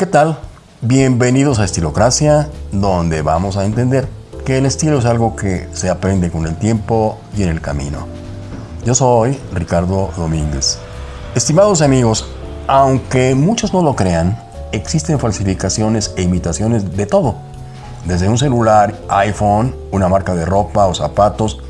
¿Qué tal? Bienvenidos a Estilocracia, donde vamos a entender que el estilo es algo que se aprende con el tiempo y en el camino. Yo soy Ricardo Domínguez. Estimados amigos, aunque muchos no lo crean, existen falsificaciones e imitaciones de todo. Desde un celular, iPhone, una marca de ropa o zapatos,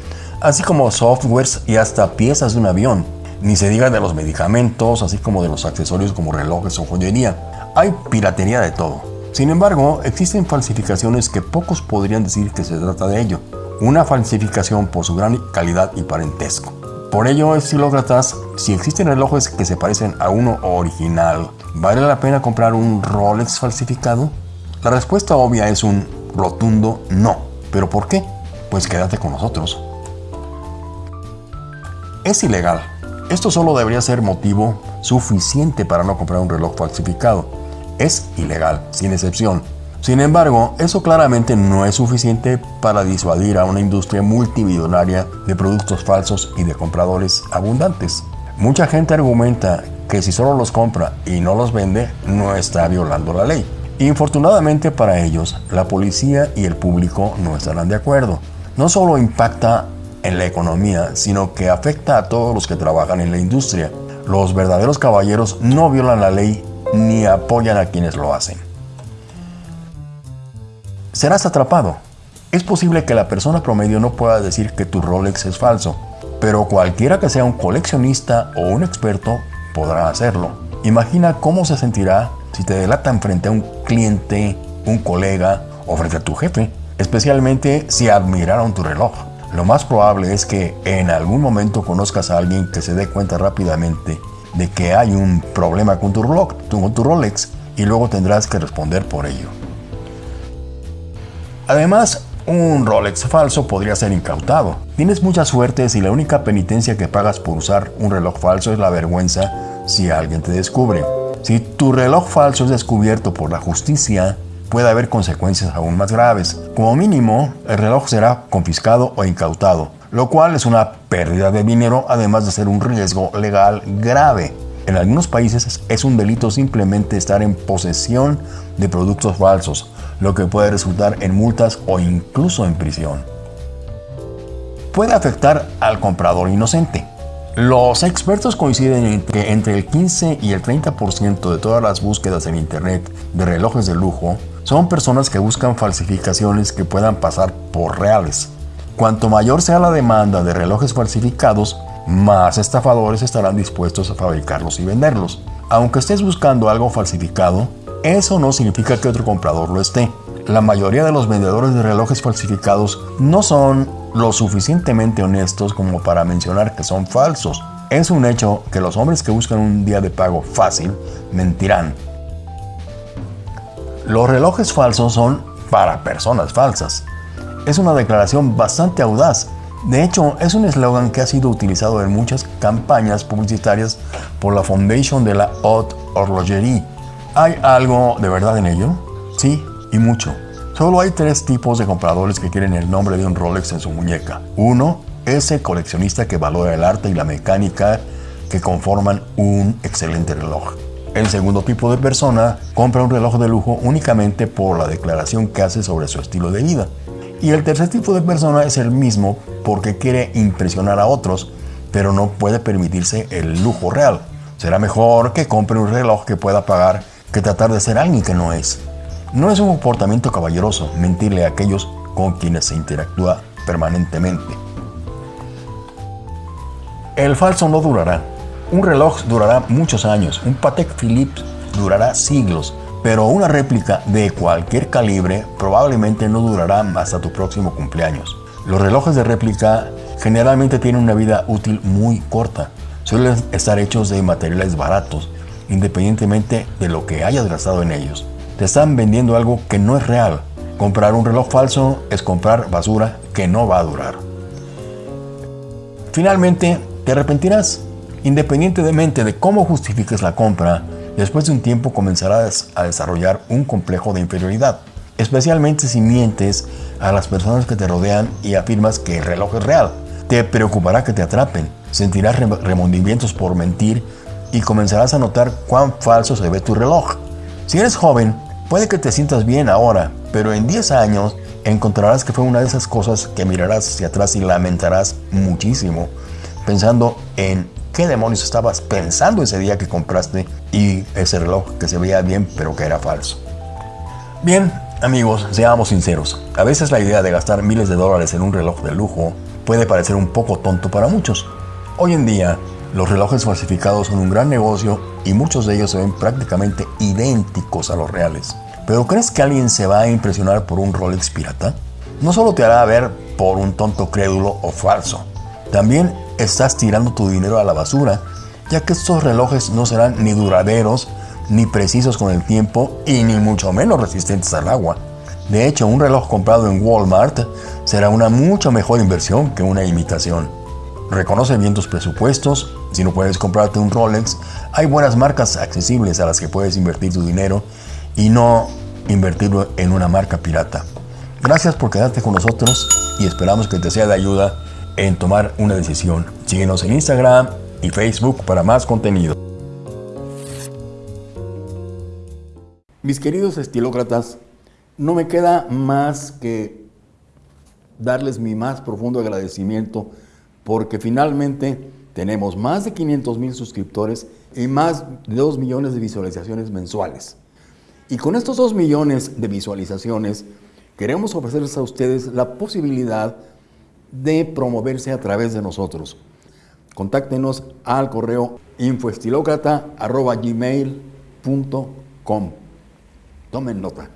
así como softwares y hasta piezas de un avión. Ni se diga de los medicamentos, así como de los accesorios como relojes o joyería. Hay piratería de todo. Sin embargo, existen falsificaciones que pocos podrían decir que se trata de ello. Una falsificación por su gran calidad y parentesco. Por ello, estilócratas, si existen relojes que se parecen a uno original, ¿vale la pena comprar un Rolex falsificado? La respuesta obvia es un rotundo no. ¿Pero por qué? Pues quédate con nosotros. Es ilegal. Esto solo debería ser motivo suficiente para no comprar un reloj falsificado. Es ilegal, sin excepción. Sin embargo, eso claramente no es suficiente para disuadir a una industria multimillonaria de productos falsos y de compradores abundantes. Mucha gente argumenta que si solo los compra y no los vende, no está violando la ley. Infortunadamente para ellos, la policía y el público no estarán de acuerdo. No solo impacta en la economía, sino que afecta a todos los que trabajan en la industria. Los verdaderos caballeros no violan la ley ni apoyan a quienes lo hacen. Serás atrapado. Es posible que la persona promedio no pueda decir que tu Rolex es falso, pero cualquiera que sea un coleccionista o un experto podrá hacerlo. Imagina cómo se sentirá si te delatan frente a un cliente, un colega o frente a tu jefe, especialmente si admiraron tu reloj. Lo más probable es que en algún momento conozcas a alguien que se dé cuenta rápidamente de que hay un problema con tu, reloj, con tu Rolex y luego tendrás que responder por ello. Además, un Rolex falso podría ser incautado. Tienes mucha suerte si la única penitencia que pagas por usar un reloj falso es la vergüenza si alguien te descubre. Si tu reloj falso es descubierto por la justicia, puede haber consecuencias aún más graves. Como mínimo, el reloj será confiscado o incautado, lo cual es una pérdida de dinero además de ser un riesgo legal grave. En algunos países es un delito simplemente estar en posesión de productos falsos, lo que puede resultar en multas o incluso en prisión. Puede afectar al comprador inocente. Los expertos coinciden en que entre el 15 y el 30% de todas las búsquedas en Internet de relojes de lujo son personas que buscan falsificaciones que puedan pasar por reales. Cuanto mayor sea la demanda de relojes falsificados, más estafadores estarán dispuestos a fabricarlos y venderlos. Aunque estés buscando algo falsificado, eso no significa que otro comprador lo esté. La mayoría de los vendedores de relojes falsificados no son lo suficientemente honestos como para mencionar que son falsos. Es un hecho que los hombres que buscan un día de pago fácil mentirán. Los relojes falsos son para personas falsas. Es una declaración bastante audaz. De hecho, es un eslogan que ha sido utilizado en muchas campañas publicitarias por la Foundation de la Haute Horlogerie. ¿Hay algo de verdad en ello? Sí, y mucho. Solo hay tres tipos de compradores que quieren el nombre de un Rolex en su muñeca. Uno es el coleccionista que valora el arte y la mecánica que conforman un excelente reloj. El segundo tipo de persona compra un reloj de lujo únicamente por la declaración que hace sobre su estilo de vida. Y el tercer tipo de persona es el mismo porque quiere impresionar a otros, pero no puede permitirse el lujo real. Será mejor que compre un reloj que pueda pagar que tratar de ser alguien que no es. No es un comportamiento caballeroso mentirle a aquellos con quienes se interactúa permanentemente. El falso no durará. Un reloj durará muchos años, un Patek Philippe durará siglos, pero una réplica de cualquier calibre probablemente no durará hasta tu próximo cumpleaños. Los relojes de réplica generalmente tienen una vida útil muy corta. Suelen estar hechos de materiales baratos, independientemente de lo que hayas gastado en ellos te están vendiendo algo que no es real. Comprar un reloj falso es comprar basura que no va a durar. Finalmente, te arrepentirás. Independientemente de cómo justifiques la compra, después de un tiempo comenzarás a desarrollar un complejo de inferioridad, especialmente si mientes a las personas que te rodean y afirmas que el reloj es real. Te preocupará que te atrapen, sentirás remordimientos por mentir y comenzarás a notar cuán falso se ve tu reloj. Si eres joven, puede que te sientas bien ahora, pero en 10 años encontrarás que fue una de esas cosas que mirarás hacia atrás y lamentarás muchísimo, pensando en qué demonios estabas pensando ese día que compraste y ese reloj que se veía bien pero que era falso. Bien, amigos, seamos sinceros. A veces la idea de gastar miles de dólares en un reloj de lujo puede parecer un poco tonto para muchos. Hoy en día, los relojes falsificados son un gran negocio y muchos de ellos se ven prácticamente idénticos a los reales. ¿Pero crees que alguien se va a impresionar por un Rolex pirata? No solo te hará ver por un tonto crédulo o falso, también estás tirando tu dinero a la basura, ya que estos relojes no serán ni duraderos, ni precisos con el tiempo y ni mucho menos resistentes al agua. De hecho, un reloj comprado en Walmart será una mucho mejor inversión que una imitación. Reconoce bien tus presupuestos, si no puedes comprarte un Rolex, hay buenas marcas accesibles a las que puedes invertir tu dinero y no invertirlo en una marca pirata. Gracias por quedarte con nosotros y esperamos que te sea de ayuda en tomar una decisión. Síguenos en Instagram y Facebook para más contenido. Mis queridos estilócratas, no me queda más que darles mi más profundo agradecimiento porque finalmente tenemos más de 500 mil suscriptores y más de 2 millones de visualizaciones mensuales. Y con estos 2 millones de visualizaciones, queremos ofrecerles a ustedes la posibilidad de promoverse a través de nosotros. Contáctenos al correo infoestilocrata.gmail.com. Tomen nota.